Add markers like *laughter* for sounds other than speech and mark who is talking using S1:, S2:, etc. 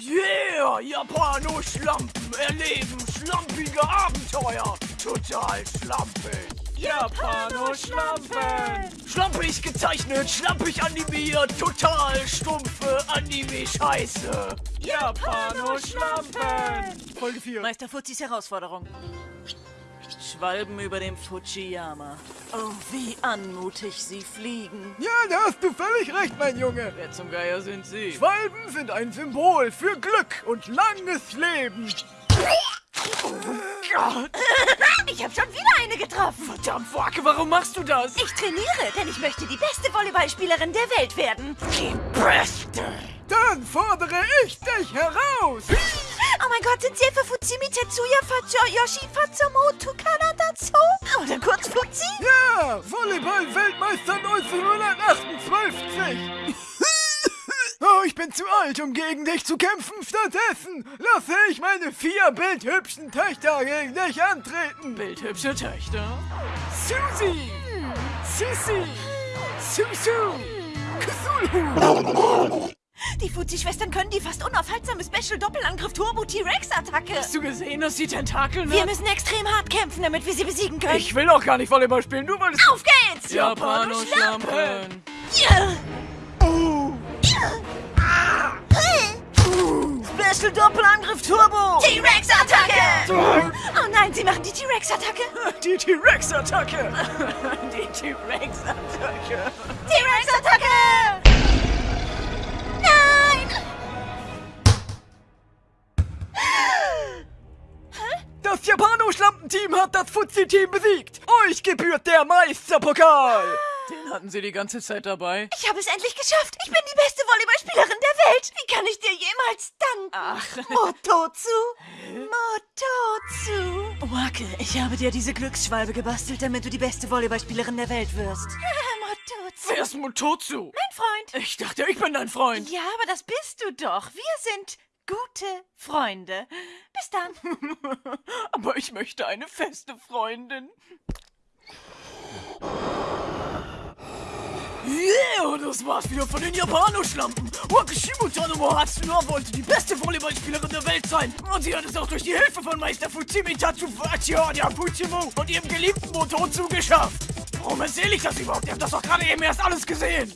S1: Yeah, Japano-Schlampen erleben schlampige Abenteuer. Total schlampig.
S2: Japano-Schlampen!
S1: Schlampig gezeichnet, schlampig animiert, total stumpfe Anime-Scheiße.
S2: Japano-Schlampen!
S1: Folge 4.
S3: Meister Fuzis Herausforderung. Schwalben über dem Fujiyama. Oh, wie anmutig sie fliegen.
S1: Ja, da hast du völlig recht, mein Junge.
S3: Wer zum Geier sind sie?
S1: Schwalben sind ein Symbol für Glück und langes Leben. Oh Gott,
S4: Ich habe schon wieder eine getroffen.
S1: verdammt, Wacke, warum machst du das?
S4: Ich trainiere, denn ich möchte die beste Volleyballspielerin der Welt werden.
S1: Die Beste. Dann fordere ich dich heraus.
S4: Oh mein Gott, sind Sie etwa Fuzimi Tetsuya Fajo Yoshi Kanadazo? Oder kurz Fuzzi?
S1: Ja, Volleyball-Weltmeister 1958. Oh, ich bin zu alt, um gegen dich zu kämpfen. Stattdessen lasse ich meine vier bildhübschen Töchter gegen dich antreten.
S3: Bildhübsche Töchter.
S1: Susi, Sissi, Susu, Cthulhu.
S4: Die Fuzzi-Schwestern können die fast unaufhaltsame Special-Doppelangriff Turbo T-Rex-Attacke.
S3: Hast du gesehen, dass sie Tentakeln
S4: Wir
S3: hat?
S4: müssen extrem hart kämpfen, damit wir sie besiegen können.
S1: Ich will auch gar nicht Volleyball spielen, weil es...
S4: Auf geht's!
S3: Japano-Schlampen!
S4: Ja.
S1: Oh,
S4: Special Doppelangriff Turbo! T-Rex-Attacke! Oh nein, sie machen die T-Rex-Attacke! *laughs*
S1: die T-Rex-Attacke. *laughs*
S3: Die T-Rex-Attacke!
S4: T-Rex-Attacke!
S1: Das Japano-Schlampenteam hat das Fuzzi-Team besiegt. Euch gebührt der Meisterpokal.
S3: Den hatten sie die ganze Zeit dabei.
S4: Ich habe es endlich geschafft! Ich bin die beste Volleyballspielerin der Welt! Wie kann ich dir jemals danken?
S3: Ach.
S4: Mototsu! Mototsu!
S3: Wake, ich habe dir diese Glücksschwalbe gebastelt, damit du die beste Volleyballspielerin der Welt wirst. *laughs*
S4: Mototsu!
S1: Wer ist Mototsu?
S4: Mein Freund!
S1: Ich dachte, ich bin dein Freund.
S4: Ja, aber das bist du doch. Wir sind gute Freunde. Bis dann. *laughs*
S1: Aber ich möchte eine feste Freundin. Yeah, das war's wieder von den Japanoschlampen. Wakashimo Tanomo Hatsuna wollte die beste Volleyballspielerin der Welt sein. Und sie hat es auch durch die Hilfe von Meister Fujimi Tatsufachiya der Fujimo und ihrem geliebten Mototsu geschafft. Warum erzähle ich das überhaupt? Ihr habt das doch gerade eben erst alles gesehen.